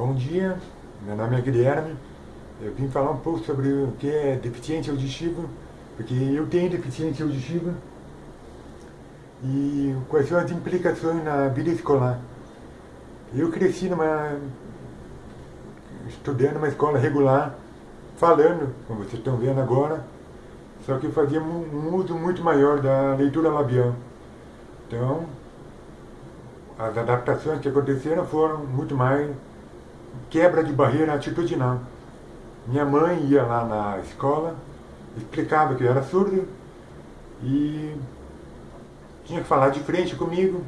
Bom dia, meu nome é Guilherme. Eu vim falar um pouco sobre o que é deficiência auditiva, porque eu tenho deficiência auditiva e quais são as implicações na vida escolar. Eu cresci numa estudando numa escola regular, falando, como vocês estão vendo agora, só que eu fazia um uso muito maior da leitura labial. Então, as adaptações que aconteceram foram muito mais quebra de barreira atitudinal. Minha mãe ia lá na escola, explicava que eu era surdo e tinha que falar de frente comigo,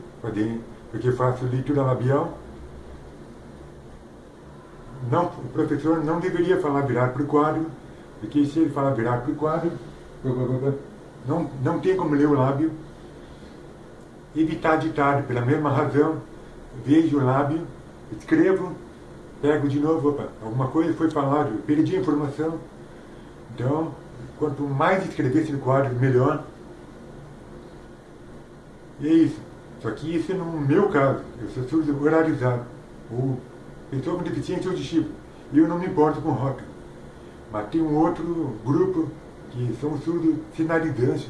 porque faço leitura labial. Não, o professor não deveria falar virar para o quadro, porque se ele falar virar para o quadro, não, não tem como ler o lábio. Evitar ditado, pela mesma razão, vejo o lábio, escrevo, pego de novo, opa, alguma coisa foi falado, perdi a informação. Então, quanto mais escrevesse no quadro, melhor. E é isso. Só que isso é no meu caso, eu sou surdo oralizado, ou pessoa com deficiência auditiva. E eu não me importo com rock. Mas tem um outro grupo que são surdos sinalizantes,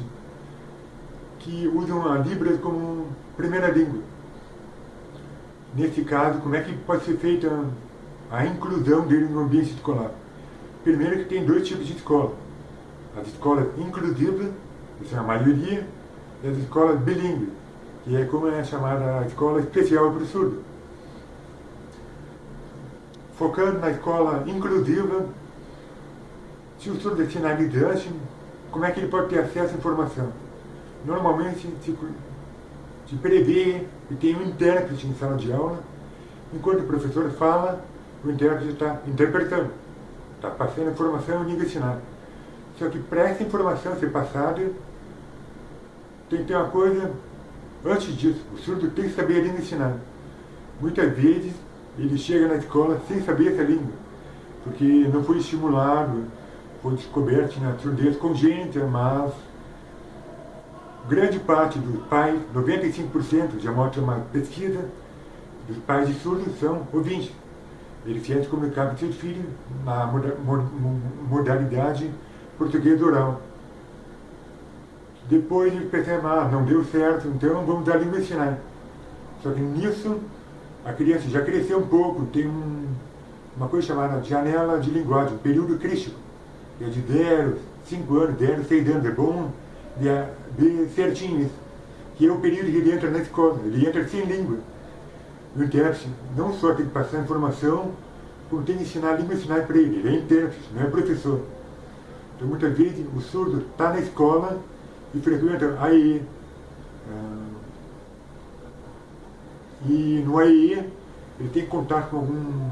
que usam a Libras como primeira língua. Nesse caso, como é que pode ser feita a inclusão dele no ambiente escolar? Primeiro que tem dois tipos de escola. As escolas inclusivas, que são a maioria, e as escolas bilíngues, que é como é chamada a escola especial para o surdo. Focando na escola inclusiva, se o surdo é sinalizante, como é que ele pode ter acesso à informação? Normalmente se, se prevê que tem um intérprete em sala de aula, enquanto o professor fala, o intérprete está interpretando, está passando informação em língua sinal. Só que para essa informação ser passada, tem que ter uma coisa antes disso, o surdo tem que saber a língua sinal. Muitas vezes ele chega na escola sem saber essa língua, porque não foi estimulado, foi descoberto na surdez congênita, mas grande parte dos pais, 95%, já mostra uma pesquisa, dos pais de surdos são ouvintes. Eles querem comunicar com seus filhos na modalidade português oral. Depois eles percebem, ah, não deu certo, então vamos dar língua sinais. Só que nisso, a criança já cresceu um pouco, tem um, uma coisa chamada janela de linguagem, período crítico, que é de 0, 5 anos, 10, 6 anos, é bom ver certinho isso, que é o período que ele entra na escola, ele entra sem língua. O intérprete não só tem que passar informação, como tem que ensinar a língua sinais para ele, ele é intérprete, não é professor. Então muitas vezes o surdo está na escola e frequenta a AE. Ah, e no AE ele tem contato com algum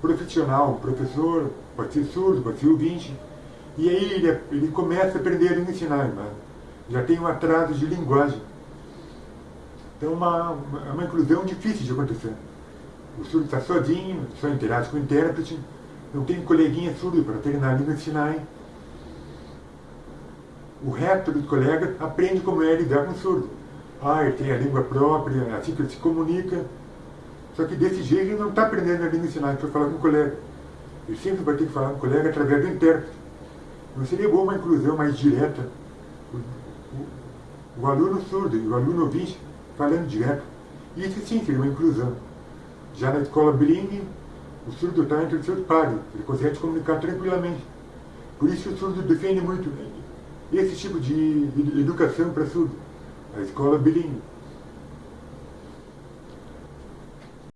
profissional, professor, pode ser surdo, pode ser ouvinte, e aí ele, ele começa a aprender a sinais, mas já tem um atraso de linguagem. Então é uma, uma, uma inclusão difícil de acontecer. O surdo está sozinho, só interage com o intérprete, não tem coleguinha surdo para treinar a língua sinais, o resto dos colegas aprende como é lidar com o surdo. Ah, ele tem a língua própria, é assim que ele se comunica. Só que desse jeito ele não está aprendendo a língua de sinais para falar com o colega. Ele sempre vai ter que falar com o colega através do intérprete. Não seria boa uma inclusão mais direta? O, o, o aluno surdo e o aluno ouvinte falando direto. Isso sim seria uma inclusão. Já na escola bilingue, o surdo está entre os seus pares. Ele consegue se comunicar tranquilamente. Por isso o surdo defende muito esse tipo de educação para surdo, a escola bilíngue.